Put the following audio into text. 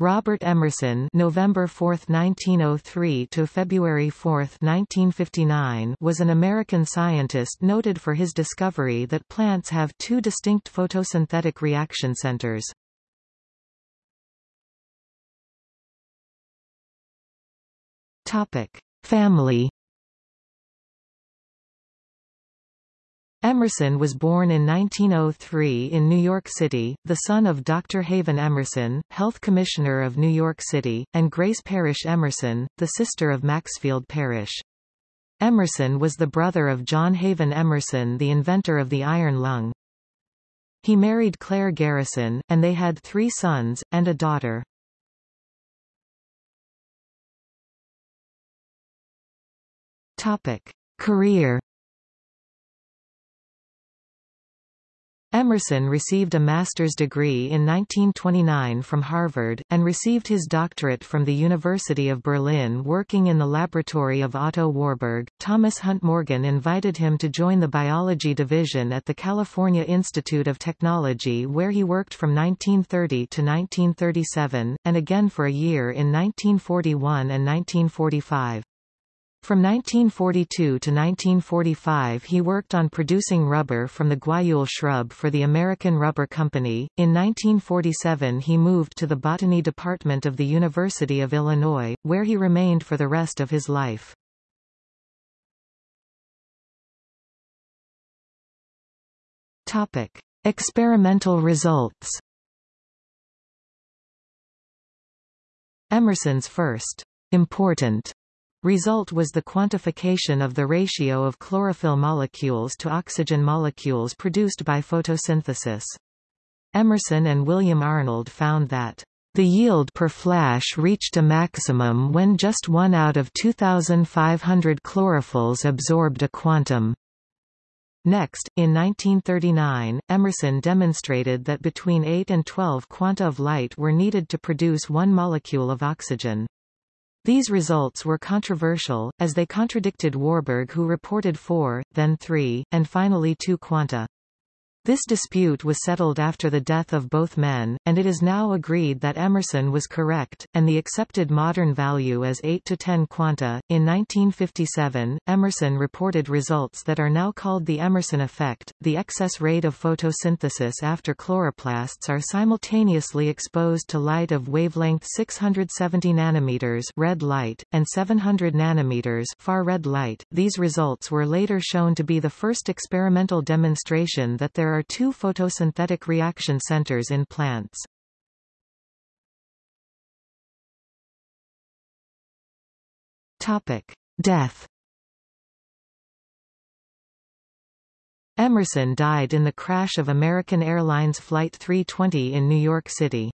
Robert Emerson November 4, 1903 to February 4, 1959 was an American scientist noted for his discovery that plants have two distinct photosynthetic reaction centers. Topic: Family Emerson was born in 1903 in New York City, the son of Dr. Haven Emerson, Health Commissioner of New York City, and Grace Parrish Emerson, the sister of Maxfield Parrish. Emerson was the brother of John Haven Emerson the inventor of the iron lung. He married Claire Garrison, and they had three sons, and a daughter. Topic. Career Emerson received a master's degree in 1929 from Harvard, and received his doctorate from the University of Berlin working in the laboratory of Otto Warburg. Thomas Hunt Morgan invited him to join the biology division at the California Institute of Technology where he worked from 1930 to 1937, and again for a year in 1941 and 1945. From 1942 to 1945 he worked on producing rubber from the guayule shrub for the American Rubber Company. In 1947 he moved to the botany department of the University of Illinois, where he remained for the rest of his life. Topic: Experimental results. Emerson's first important Result was the quantification of the ratio of chlorophyll molecules to oxygen molecules produced by photosynthesis. Emerson and William Arnold found that the yield per flash reached a maximum when just one out of 2,500 chlorophylls absorbed a quantum. Next, in 1939, Emerson demonstrated that between 8 and 12 quanta of light were needed to produce one molecule of oxygen. These results were controversial, as they contradicted Warburg who reported four, then three, and finally two quanta. This dispute was settled after the death of both men, and it is now agreed that Emerson was correct, and the accepted modern value is 8 to 10 quanta. In 1957, Emerson reported results that are now called the Emerson effect, the excess rate of photosynthesis after chloroplasts are simultaneously exposed to light of wavelength 670 nanometers red light, and 700 nanometers far red light. These results were later shown to be the first experimental demonstration that there are two photosynthetic reaction centers in plants. Topic: Death. Emerson died in the crash of American Airlines Flight 320 in New York City.